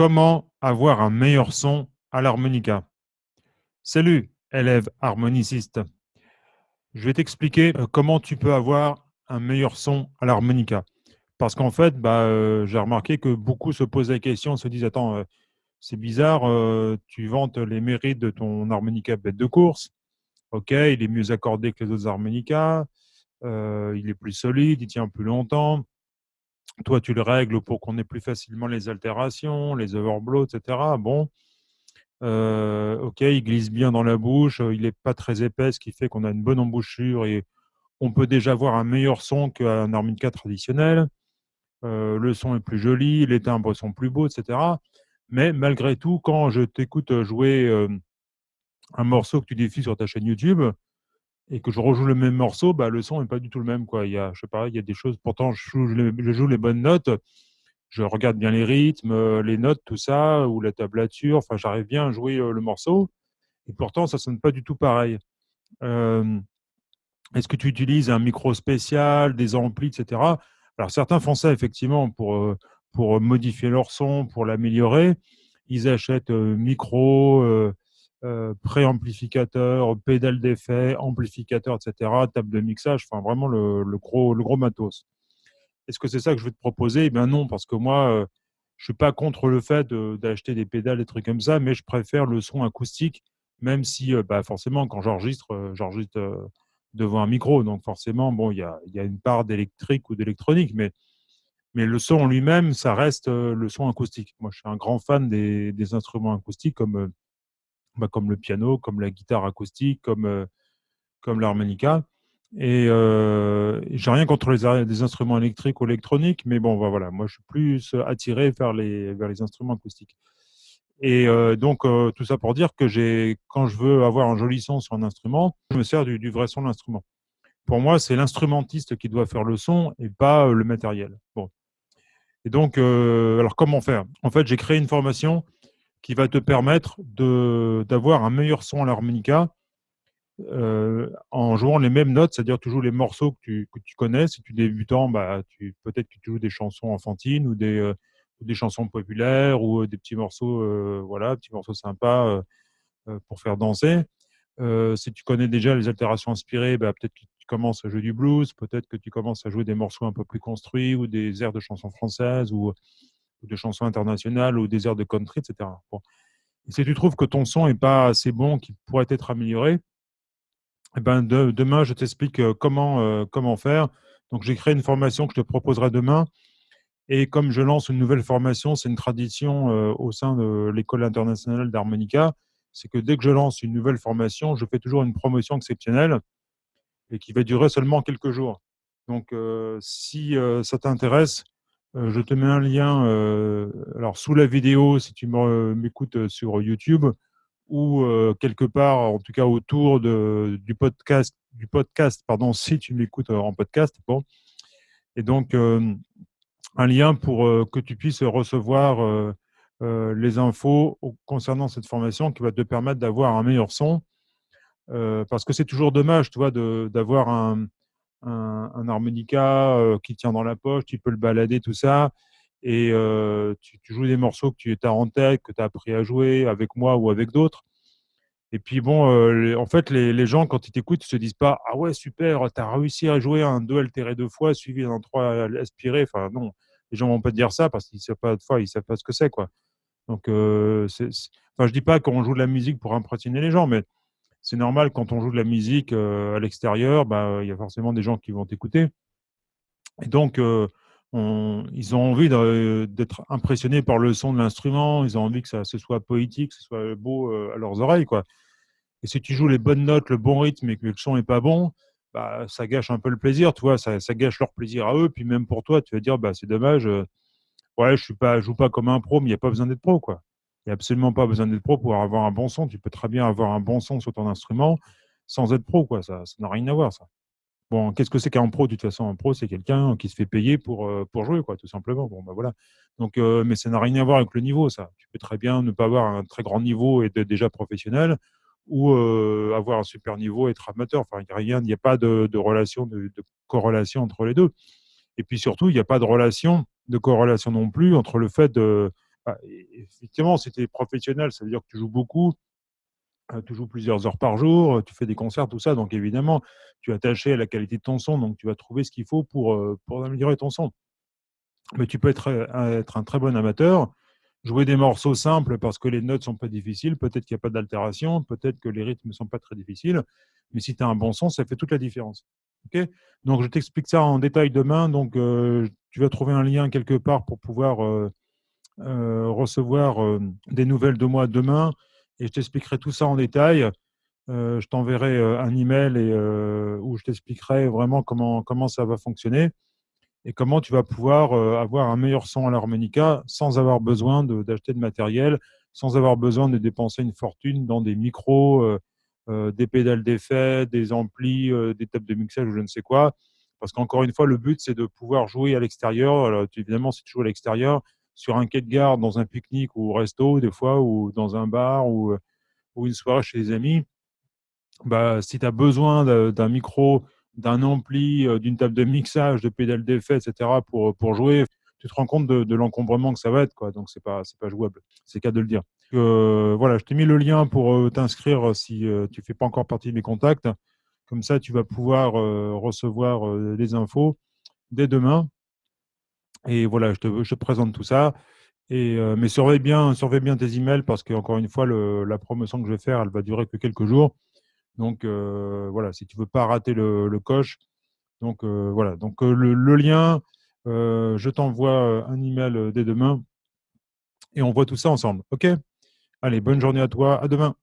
Comment avoir un meilleur son à l'harmonica? Salut, élève harmoniciste. Je vais t'expliquer euh, comment tu peux avoir un meilleur son à l'harmonica. Parce qu'en fait, bah, euh, j'ai remarqué que beaucoup se posent la question, se disent « Attends, euh, c'est bizarre, tu vantes les mérites de ton harmonica bête de course. Ok, il est mieux accordé que les autres harmonicas, il est plus solide, il tient plus longtemps. Toi, tu le règles pour qu'on ait plus facilement les altérations, les overblows, etc. Bon, euh, ok, il glisse bien dans la bouche, il n'est pas très épais, ce qui fait qu'on a une bonne embouchure et on peut déjà avoir un meilleur son qu'un harmonica traditionnel. Euh, le son est plus joli, les timbres sont plus beaux, etc. Mais malgré tout, quand je t'écoute jouer euh, un morceau que tu diffuses sur ta chaîne YouTube, et que je rejoue le même morceau, bah, le son n'est pas du tout le même. Quoi. Il y a, je sais pas, il y a des choses, pourtant je joue, les, bonnes notes, je regarde bien les rythmes, euh, les notes, tout ça, ou la tablature, enfin j'arrive bien à jouer euh, le morceau, et pourtant ça sonne pas du tout pareil. Euh, est-ce que tu utilises un micro spécial, des amplis, etc. Alors certains font ça effectivement pour, pour modifier leur son, pour l'améliorer. Ils achètent micro, euh, préamplificateur, pédale d'effet, amplificateur, etc., table de mixage, enfin vraiment le, gros, le gros matos. Est-ce que c'est ça que je vais te proposer? Eh bien non, parce que moi, euh, je suis pas contre le fait d'acheter des pédales, des trucs comme ça, mais je préfère le son acoustique, même si euh, bah, forcément, quand j'enregistre, j'enregistre devant un micro, donc forcément, bon, il y a, y a, une part d'électrique ou d'électronique, mais, mais le son en lui-même, ça reste le son acoustique. Moi, je suis un grand fan des, des instruments acoustiques comme bah, comme le piano, comme la guitare acoustique, comme, euh, comme l'harmonica. Et euh, j'ai rien contre les, instruments électriques ou électroniques, mais bon, bah, voilà, moi je suis plus attiré vers les, vers les instruments acoustiques. Et euh, donc, euh, tout ça pour dire que quand je veux avoir un joli son sur un instrument, je me sers du, du vrai son de l'instrument. Pour moi, c'est l'instrumentiste qui doit faire le son et pas le matériel. Bon. Et donc, alors comment faire? En fait, j'ai créé une formation qui va te permettre d'avoir un meilleur son à l'harmonica euh, en jouant les mêmes notes, c'est-à-dire toujours les morceaux que tu, que tu, connais. Si tu es débutant, bah, peut-être que tu joues des chansons enfantines ou des, euh, des chansons populaires ou euh, des petits morceaux, voilà, petits morceaux sympas pour faire danser. si tu connais déjà les altérations inspirées, bah, peut-être que tu commences à jouer du blues, peut-être que tu commences à jouer des morceaux un peu plus construits ou des airs de chansons françaises ou ou de chansons internationales ou des airs de country, etc. Et si tu trouves que ton son n'est pas assez bon, qu'il pourrait être amélioré, eh ben demain, je t'explique euh, comment, euh, comment faire. Donc, j'ai créé une formation que je te proposerai demain. Et comme je lance une nouvelle formation, c'est une tradition euh, au sein de l'École internationale d'harmonica, c'est que dès que je lance une nouvelle formation, je fais toujours une promotion exceptionnelle et qui va durer seulement quelques jours. Donc, si ça t'intéresse, je te mets un lien euh, alors sous la vidéo si tu m'écoutes euh, sur YouTube ou quelque part, en tout cas autour du podcast, du podcast pardon, si tu m'écoutes en podcast. Bon. Et donc, un lien pour que tu puisses recevoir les infos concernant cette formation qui va te permettre d'avoir un meilleur son. parce que c'est toujours dommage, tu vois, d'avoir un, un, harmonica euh, qui tient dans la poche, tu peux le balader, tout ça. Et euh, tu, joues des morceaux que tu as en tête, que tu as appris à jouer avec moi ou avec d'autres. Et puis bon, euh, en fait, les, gens, quand ils t'écoutent, ils se disent pas Ah ouais, super, tu as réussi à jouer un 2 altéré deux fois, suivi d'un 3 aspiré. Enfin, non, les gens vont pas te dire ça parce qu'ils ne savent pas fois, savent pas ce que c'est. quoi. Donc, enfin, je dis pas qu'on joue de la musique pour impressionner les gens, mais c'est normal quand on joue de la musique euh, à l'extérieur, bah, il y a forcément des gens qui vont t'écouter. Et donc, euh, ils ont envie d'être impressionnés par le son de l'instrument, ils ont envie que ça ce soit poétique, que ce soit beau euh, à leurs oreilles. Quoi. Et si tu joues les bonnes notes, le bon rythme et que le son n'est pas bon, bah, ça gâche un peu le plaisir, tu vois, ça, gâche leur plaisir à eux. Puis même pour toi, tu vas dire, bah, c'est dommage, je ne joue pas comme un pro, mais il n'y a pas besoin d'être pro. quoi. Absolument pas besoin d'être pro pour avoir un bon son. Tu peux très bien avoir un bon son sur ton instrument sans être pro. Quoi. Ça n'a rien à voir, ça. Bon, qu'est-ce que c'est qu'un pro? De toute façon, un pro, c'est quelqu'un qui se fait payer pour, euh, pour jouer, quoi, tout simplement. Bon, ben voilà. Donc, euh, mais ça n'a rien à voir avec le niveau, ça. Tu peux très bien ne pas avoir un très grand niveau et être déjà professionnel ou euh, avoir un super niveau et être amateur. Enfin, il n'y a rien, il n'y a pas de, relation, de, de, corrélation entre les deux. Et puis surtout, il n'y a pas de relation, de corrélation non plus entre le fait de, Bah, effectivement, si tu es professionnel, ça veut dire que tu joues beaucoup, euh, tu joues plusieurs heures par jour, tu fais des concerts, tout ça. Donc, évidemment, tu es attaché à la qualité de ton son. Donc, tu vas trouver ce qu'il faut pour, euh, pour améliorer ton son. Mais tu peux être, euh, être un très bon amateur, jouer des morceaux simples parce que les notes sont pas difficiles, peut-être qu'il n'y a pas d'altération, peut-être que les rythmes sont pas très difficiles, mais si tu as un bon son, ça fait toute la différence. Ok? Donc, je t'explique ça en détail demain. Donc, tu vas trouver un lien quelque part pour pouvoir recevoir des nouvelles de moi demain et je t'expliquerai tout ça en détail. je t'enverrai un email et, où je t'expliquerai vraiment comment, comment ça va fonctionner et comment tu vas pouvoir avoir un meilleur son à l'harmonica sans avoir besoin d'acheter de, matériel, sans avoir besoin de dépenser une fortune dans des micros, des pédales d'effet, des amplis, des tables de mixage ou je ne sais quoi. Parce qu'encore une fois, le but, c'est de pouvoir jouer à l'extérieur. Évidemment, si tu joues à l'extérieur, sur un quai de gare, dans un pique-nique ou au resto, des fois, ou dans un bar ou, ou une soirée chez des amis, bah, si tu as besoin d'un micro, d'un ampli, d'une table de mixage, de pédales d'effet, etc., pour, pour jouer, tu te rends compte de, l'encombrement que ça va être. Quoi. Donc, ce n'est pas, pas jouable. C'est qu'à de le dire. voilà, je t'ai mis le lien pour t'inscrire si tu ne fais pas encore partie de mes contacts. Comme ça, tu vas pouvoir recevoir les infos dès demain. Et voilà, je te, présente tout ça. Et, mais surveille bien, surveille bien tes emails parce qu'encore une fois, la promotion que je vais faire, elle va durer que quelques jours. Donc voilà, si tu veux pas rater le, coche. Donc voilà, donc le, lien, je t'envoie un email dès demain et on voit tout ça ensemble. OK? Allez, bonne journée à toi. À demain.